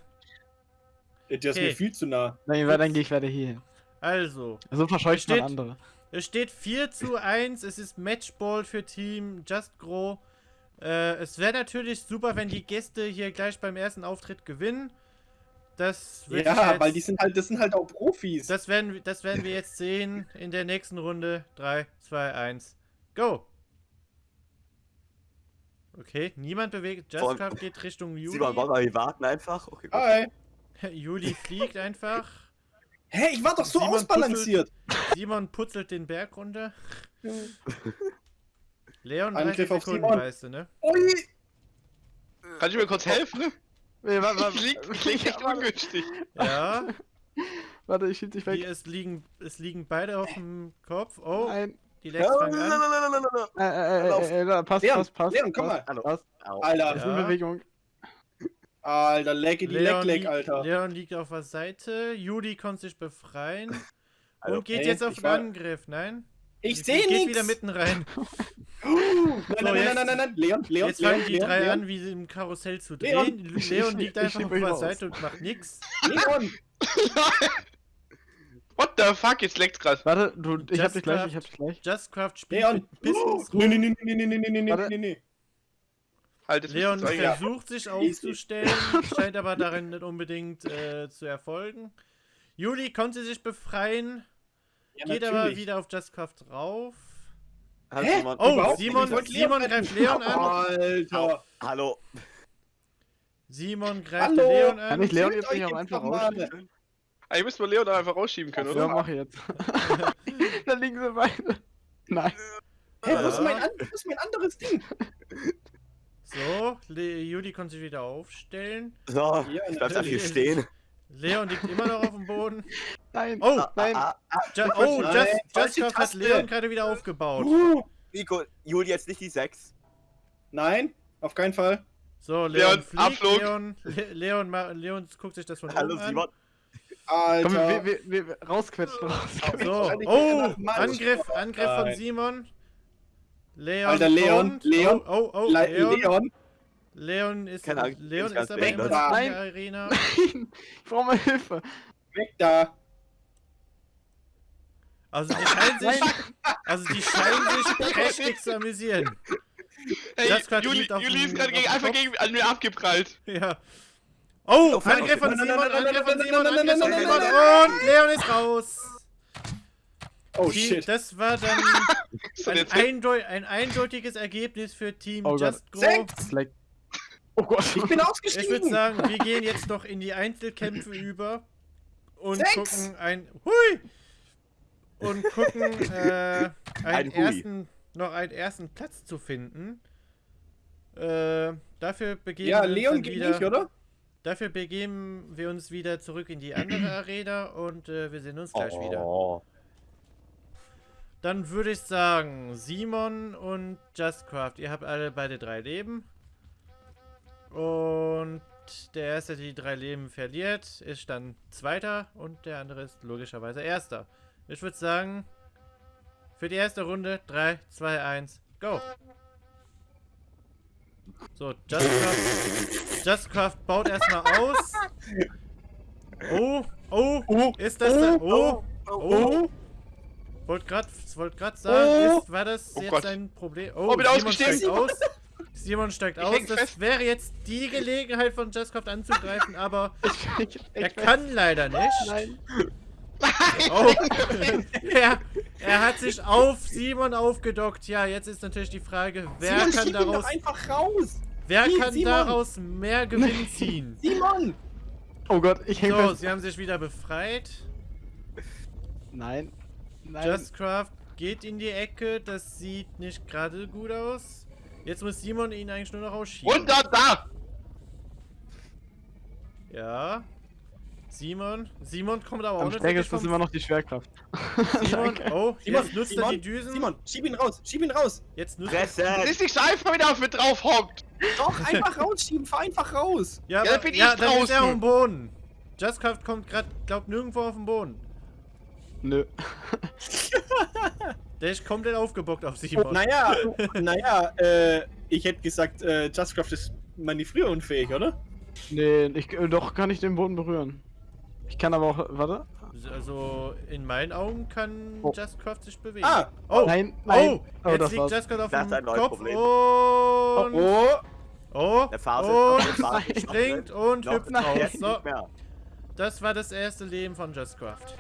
Der ist Okay. mir viel zu nah. Dann, dann gehe ich weiter hier hin. also, So verscheucht man andere. Es steht 4 zu 1, es ist Matchball für Team Just Grow. Äh, es wäre natürlich super, wenn die Gäste hier gleich beim ersten Auftritt gewinnen. Das Ja, jetzt, weil die sind halt, das sind halt auch Profis. das werden, das werden wir jetzt sehen in der nächsten Runde. 3, 2, 1, go! Okay, niemand bewegt. Justcraft geht Richtung Juli. Simon, wollen wir warten einfach? Okay. Hi. [laughs] Juli fliegt einfach. Hä, ich war doch so Simon ausbalanciert. Simon putzelt den Berg runter. [laughs] Leon, 30 Angriff auf Sekunden, Simon. weißt du, ne? Ui. Kannst du mir kurz helfen? Ne? Nee, [laughs] warte, warte, Klingt, klingt echt ungünstig. Ja, warte, ich schieb dich weg. die, es, liegen, es liegen beide auf dem Kopf. Oh, Nein. die Legs fangen an. Äh, äh, äh, äh, äh, passt, Leon, passt, passt. Leon, komm passt, mal. Hallo. Passt. Au. Alter, Das ist in Ja. Bewegung. Alter, lecke die Leon, Leck, Leck, liegt, Alter. Leon liegt auf der Seite. Juli konnte sich befreien. [laughs] Also, und geht Ey, jetzt auf den war- Angriff. Nein? Ich Geht sehe nichts. wieder mitten rein. [laughs] [laughs] Nein, So, nein, jetzt- nein, nein, nein, nein, Leon, Leon, Jetzt Leon, fangen die Leon, drei Leon, an, wie sie im Karussell zu Leon. drehen. Leon liegt Ich einfach auf der. Seite und macht nichts. Leon. What the fuck, jetzt leckt's grad. Warte, du, ich hab Just dich gleich, ich hab dich gleich. Justcraft spielt Leon. mit Pistons Nee, nee, nee, nee, nee, nee, nee, nee, nee, nee. Halt, Leon müsste versucht sich aufzustellen, [laughs] scheint aber darin nicht unbedingt äh, zu erfolgen. Juli konnte sich befreien, Ja, geht aber natürlich. wieder auf Justcraft drauf. Hat Hä? Oh, Simon, ich Simon Leon greift. Leon an. Alter. Hallo. Simon greift Hallo. Leon Kann an. ich Leon jetzt nicht auch einfach rausschieben? Ah, ihr müsst mal Leon dann einfach rausschieben können, Ja, oder? mach ich jetzt. [laughs] da liegen sie beide. Nein. Hä, wo ist Ja. mein, an- wo ist mein anderes Ding? So, Le Juli konnte sich wieder aufstellen. So, Ja, ich bleib da hier stehen. Leon liegt immer noch auf dem Boden. Nein. Oh, nein. Ah, ah, Ju oh, Nein, Just, Justcraft hat. Leon gerade wieder aufgebaut. Uh, Nico, Juli jetzt nicht die 6. nein, auf keinen Fall. So, Leon, Leon, fliegt. Abflug. Leon, Le Leon, ma- Leon guckt sich das von Hallo oben an. Simon. Alter. Komm, wir, wir, wir, rausquetschen, rausquetschen. So, oh. Angriff, Angriff von. Simon. Leon Alter, Leon, kommt. Leon, Oh, oh, oh, Le Leon. Leon. Leon ist, Keine Ahnung, Leon ist aber weg, immer noch in der Arena. Nein. Ich brauche mal Hilfe. Weg da. Also die scheinen sich, also die scheinen sich prächtig zu amüsieren. Hey, Juli, Juli ist gerade gegen, einfach gegen, an mir abgeprallt. Ja. Oh, Oh, Angriff von Simon, Angriff von Simon, Angriff von Simon und Leon ist raus. Oh Die- shit. Das war dann [laughs] ein, eindeu ein eindeutiges Ergebnis für Team Oh Gott. Just Grow. Sechs. Vielleicht. Oh Gott. Ich bin [laughs] Ich würde ausgestiegen. sagen, wir gehen jetzt noch in die Einzelkämpfe [laughs] über und Sechs. gucken ein Hui und gucken äh, einen Ein ersten noch einen ersten Platz zu finden. Äh, dafür begeben ja, wir uns Leon geht wieder, nicht, oder? Dafür begeben wir uns wieder zurück in die andere [clears throat] Arena und äh, wir sehen uns gleich wieder. Oh. Dann würde ich sagen, Simon und Justcraft, ihr habt alle beide drei Leben. Und der erste, der die drei Leben verliert, ist dann Zweiter und der andere ist logischerweise Erster. Ich würde sagen, für die erste Runde 3, 2, 1, go! So, Justcraft, Justcraft baut erstmal aus. [laughs] Oh, oh, Oh, ist das da? Oh, oh. Wollte gerade wollt grad sagen, Oh. ist, war das Oh jetzt Gott. ein Problem? Oh, bin Simon ausgestiegen. steigt [laughs] aus. Simon steigt Ich aus. Das fest. wäre jetzt die Gelegenheit von Justcraft anzugreifen, aber [laughs] Ich, ich, er ich, kann leider nicht. Nein. [laughs] Oh. er, er hat sich auf Simon aufgedockt. Ja, jetzt ist natürlich die Frage, wer Simon, kann schieb ihn doch daraus, einfach raus. wer Wie, kann Simon? daraus mehr Gewinn ziehen? Simon. Oh Gott, ich hänge So, fest. sie haben sich wieder befreit. Nein. Nein. Justcraft geht in die Ecke. Das sieht nicht gerade gut aus. Jetzt muss Simon ihn eigentlich nur noch ausschieben. Runter da! Ja. Simon. Simon kommt aber auch Am nicht stärksten wirklich ist immer noch die Schwerkraft. [laughs] Simon. Oh, Simon, jetzt nutzt Simon, er die Düsen. Simon, schieb ihn raus, schieb ihn raus. Jetzt nutzt Das Fresse! ist nicht einfach, wenn er auf mir drauf hockt. Doch, [laughs] einfach rausschieben, fahr einfach raus. Ja, Ja, aber, dann bin ja ich dann ist er draußen. auf dem Boden. Justcraft kommt gerade, glaubt nirgendwo auf den Boden. Nö. [laughs] Der ist komplett aufgebockt auf Simon. Naja, naja, äh, ich hätte gesagt, äh, Justcraft ist manövrierunfähig, oder? Nee, ich, äh, doch kann ich den Boden berühren. Ich kann aber auch. Warte. Also, in meinen Augen kann Oh. Justcraft sich bewegen. Ah, oh, Nein, nein. oh, jetzt das liegt war's. Justcraft auf Das dem Kopf Problem. und... oh, Oh, Der Phase und ist noch [laughs] springt und Noch hüpft raus. Jetzt So, das war das erste Leben von Justcraft.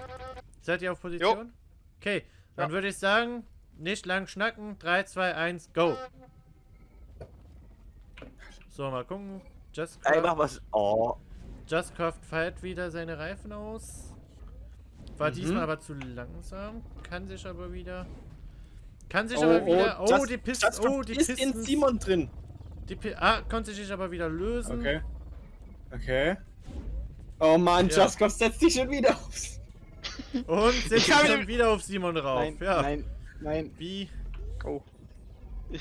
Seid ihr auf Position? Okay, dann Ja. würde ich sagen, nicht lang schnacken. 3, 2, 1, go. So, mal gucken. Ey, Justcraft, mach was. Oh. Justcraft feiert wieder seine Reifen aus. War Mhm. diesmal aber zu langsam. Kann sich aber wieder... Kann sich oh, aber wieder... Oh, Just- die Pisten... Justcraft Oh, die ist Pisten... in Simon drin. Die Pi ah, konnte sich aber wieder lösen. Okay. Okay. Oh Mann, Ja. Justcraft setzt dich schon wieder aufs. Und setzt Ich den- wieder auf Simon drauf. Nein, ja. nein, nein. Wie? Oh.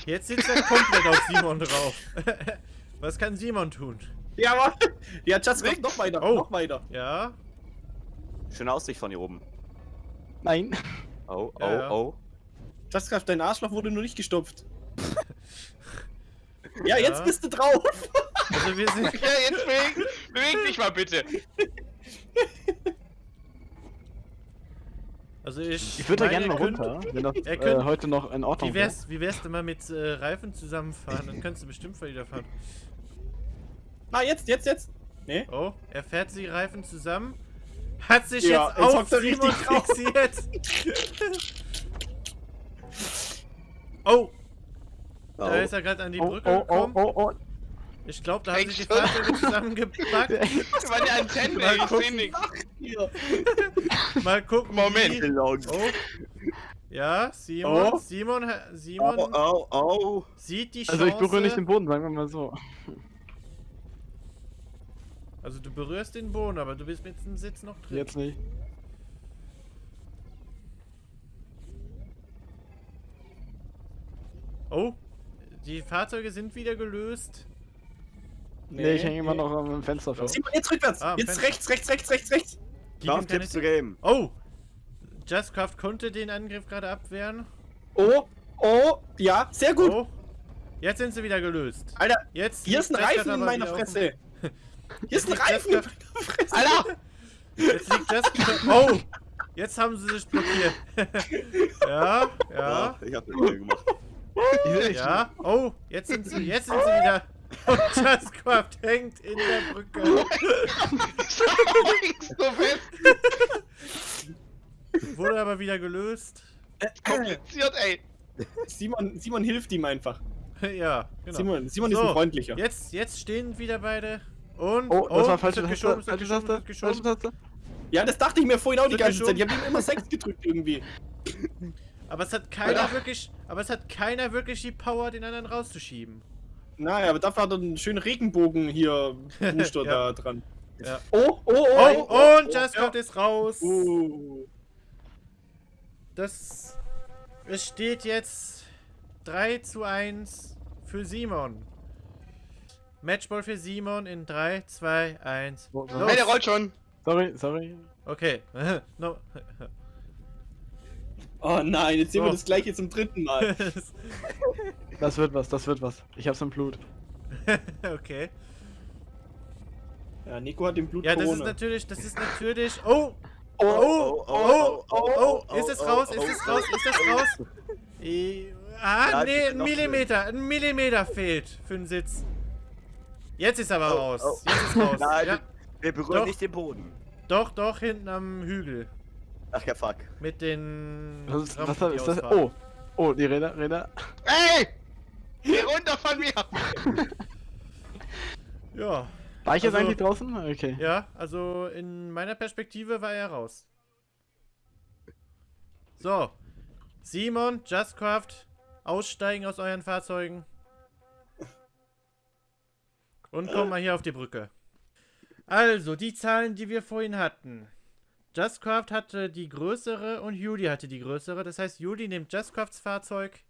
Jetzt sitzt er komplett auf Simon drauf. [laughs] Was kann Simon tun? Ja, Mann. Ja, Justcraft noch weiter, Oh. noch weiter. Ja. Schöne Aussicht von hier oben. Nein. Oh, oh, Ja, oh. Justkraft, dein Arschloch wurde nur nicht gestopft. [laughs] ja, jetzt Ja. bist du drauf. Also wir sind. [laughs] Ja, jetzt beweg, beweg dich mal bitte. Also ich. Ich würde da gerne mal runter, wenn das [laughs] äh, könnt- heute noch in Ordnung Wie wär's, wie wär's denn mal mit äh, Reifen zusammenfahren? Dann kannst du bestimmt wieder fahren. Na, jetzt, jetzt, jetzt. Nee? Oh, er fährt die Reifen zusammen. Hat sich Ja, jetzt jetzt auf hockt Simon richtig fixiert. [laughs] oh, da Oh. ist er gerade an die Oh, Brücke oh, oh, gekommen. oh, oh. Ich glaube, da haben sich die? Fahrzeuge zusammengepackt. [laughs] Das waren die ey, ich seh nix. Mal gucken. Moment. Wie... Long. Oh. Ja, Simon, Oh. Simon, Simon Oh, oh, oh. sieht die Chance. Also ich berühre nicht den Boden, sagen wir mal so. Also du berührst den Boden, aber du bist mit dem Sitz noch drin. Jetzt nicht. Oh, die Fahrzeuge sind wieder gelöst. Nee, ich hänge immer noch am Fenster fest. Simon, jetzt rückwärts. Ah, jetzt Fenster. rechts, rechts, rechts, rechts, rechts. Keine- Tipps zu geben. Oh! Justcraft konnte den Angriff gerade abwehren. Oh, oh, ja, sehr gut. Oh! Jetzt sind sie wieder gelöst. Alter, Jetzt hier ist ein Reifen in meiner Fresse. [laughs] Hier ist ein Reifen in meiner Fresse. Alter! Jetzt liegt Justcraft. [laughs] Oh! Jetzt haben sie sich blockiert. [laughs] ja, ja, Oh, ich hab den gemacht. ja. Oh, jetzt sind sie, jetzt sind sie wieder. Und Justcraft hängt in der Brücke. [laughs] Wurde aber wieder gelöst. Kompliziert, ey. Simon, Simon hilft ihm einfach. ja, genau. Simon, Simon ist So, ein freundlicher. Jetzt, jetzt stehen wieder beide. Und. Oh, das war es falsche wird Taste. geschoben, Falsche geschoben, wird geschoben. Falsche. Ja, das dachte ich mir vorhin auch die ganze Zeit. Ich habe ihm immer 6 gedrückt irgendwie. Aber es hat keiner Alter. wirklich, aber es hat keiner wirklich die Power, den anderen rauszuschieben. Naja, aber dafür hat er einen schönen Regenbogen hier [laughs] Booster Ja. da dran. Ja. Oh, oh, oh. Oh, oh, und Justcraft ist raus. Oh. Das, es steht jetzt 3 zu 1 für Simon. Matchball für Simon in 3, 2, 1. Wo- wo- Los. Hey, der rollt schon. Sorry, sorry. Okay. [laughs] no. oh nein, jetzt sehen wir So. das gleiche zum dritten Mal. [laughs] Das wird was, das wird was. Ich hab's im Blut. [laughs] okay. Ja, Nico hat den Blut Ja, das ist natürlich, das ist natürlich. Oh! Oh, Oh, oh, oh, oh, ist es oh, raus? oh, Ist es oh, raus? Ist das raus? Eh, [laughs] Ah, nee, ein. Millimeter. Ein Millimeter fehlt für den Sitz. Jetzt ist aber Oh, raus. oh. Jetzt ist raus. [laughs] Nein, Ja, wir berühren Doch. nicht den Boden. doch, doch, hinten am Hügel. Ach ja, fuck. Mit den. Was ist, Rampen, was ist das? Oh, oh, die Räder, Räder. Ey! Geh runter von mir! [laughs] Ja. War ich jetzt Also- eigentlich draußen? Okay. Ja, also in meiner Perspektive war er raus. So. Simon, Justcraft, aussteigen aus euren Fahrzeugen. Und komm mal hier auf die Brücke. Also, die Zahlen, die wir vorhin hatten. Justcraft hatte die größere und Judy hatte die größere. Das heißt, Judy nimmt Justcrafts Fahrzeug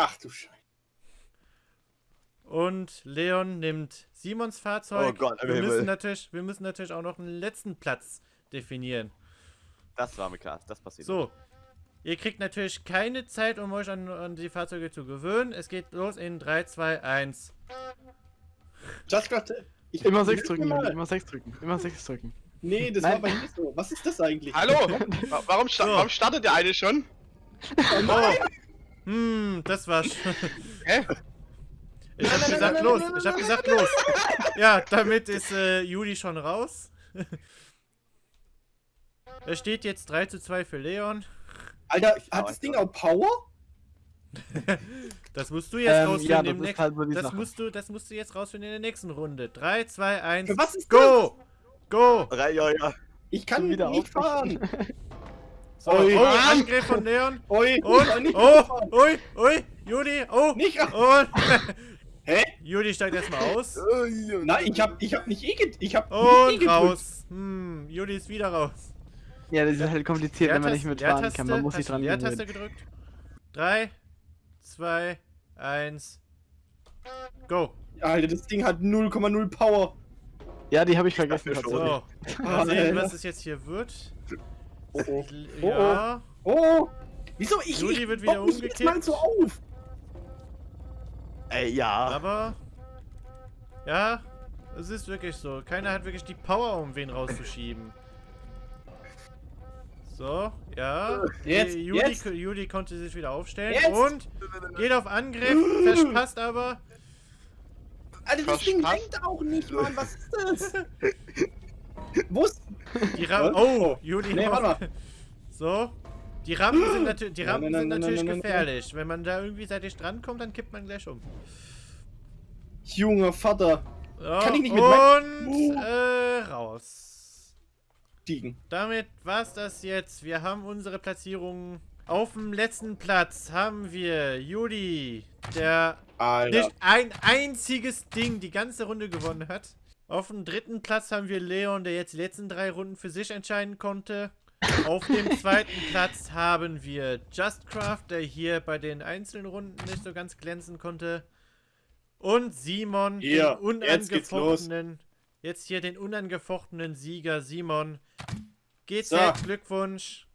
Ach du Scheiße. und Leon nimmt Simons Fahrzeug. Oh Gott, wir müssen natürlich, wir müssen natürlich auch noch einen letzten Platz definieren. Das war mir klar, das passiert. So. Ihr kriegt natürlich keine Zeit, um euch an, an die Fahrzeuge zu gewöhnen. Es geht los in 3, 2, 1. Justcraft, ich Immer 6 hilf drücken, mal. immer 6 drücken. Immer 6 drücken. Nee, das Nein. war bei mir so. Was ist das eigentlich? Hallo? [laughs] Wa- Warum, sta So. warum startet der eine schon? Oh. Hm, das war's. [laughs] Hä? Ich hab gesagt, los. Ich hab gesagt, los. Ja, damit ist äh, Juli schon raus. [laughs] Es steht jetzt 3 zu 2 für Leon. Alter, Ich hat das Ding auch Power? [laughs] Das musst du jetzt Ähm, rausfinden ja, das nächsten. halt so das musst du, das musst du jetzt rausfinden in der nächsten Runde. 3, 2, 1. Für was ist Go! Go! Drei, ja, ja. Ich kann wieder nicht fahren. So, Ui. oh, Angriff von Leon. Ich Und, nicht oh, fahren. ui, ui, Juli, oh, Nicht und, [laughs] Hä? Juli steigt erstmal aus. Nein, ich hab, ich hab nicht eh get, ich hab nicht eh Und gedrückt. raus. Hm, Juli ist wieder raus. Ja, das ist halt kompliziert, wenn man nicht Leertaste- mitfahren kann. Man muss sich dran Leertaste gewöhnen. gedrückt. 3, 2, 1, go. Alter, das Ding hat 0,0 Power. Ja, die habe ich vergessen. schon. So, tatsächlich. [laughs] mal sehen, was es jetzt hier wird. Oh, oh. Oh, Ja. Oh! Wieso? Ich, Juli ich wird wieder jetzt mal umgekippt. so auf! Ey, ja. Aber. Ja, es ist wirklich so. Keiner hat wirklich die Power, um wen rauszuschieben. So, ja. Jetzt, Die Juli, jetzt. Juli konnte sich wieder aufstellen Jetzt. und geht auf Angriff, verpasst aber. Alter, das Ding lenkt auch nicht, Mann. Was ist das? [laughs] Wo ist. Die Rampen. Oh, Juli. Nee, warte [laughs] So. Die Rampen sind, natür die Rampen nein, sind nein, natürlich nein, gefährlich. Wenn man da irgendwie seitlich drankommt, dann kippt man gleich um. Junger Vater. So, Kann ich nicht mit und mein- äh, raus. Stiegen. Damit war's das jetzt. Wir haben unsere Platzierung. Auf dem letzten Platz haben wir Juli, der Alter. nicht ein einziges Ding die ganze Runde gewonnen hat. Auf dem dritten Platz haben wir Leon, der jetzt die letzten drei Runden für sich entscheiden konnte. Auf dem [laughs] zweiten Platz haben wir Justcraft, der hier bei den einzelnen Runden nicht so ganz glänzen konnte. Und Simon, Hier, den jetzt geht's unangefochtenen, jetzt hier den unangefochtenen Sieger Simon. GZ, So. Glückwunsch.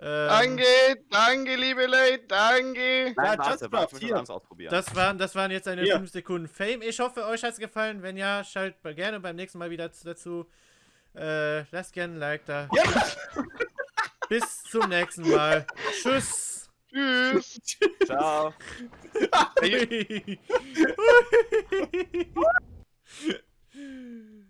Ähm, Danke, danke, liebe Leute, danke. Ja, Nein, Just warte, warte, will was ausprobieren. Das waren, das waren jetzt eine Hier. 5 Sekunden Fame. Ich hoffe, euch hat es gefallen. Wenn ja, schaltet mal gerne beim nächsten Mal wieder dazu. Äh, lasst gerne ein Like da. Ja. [laughs] Bis zum nächsten Mal. Tschüss. Tschüss. Ciao. [laughs] [laughs]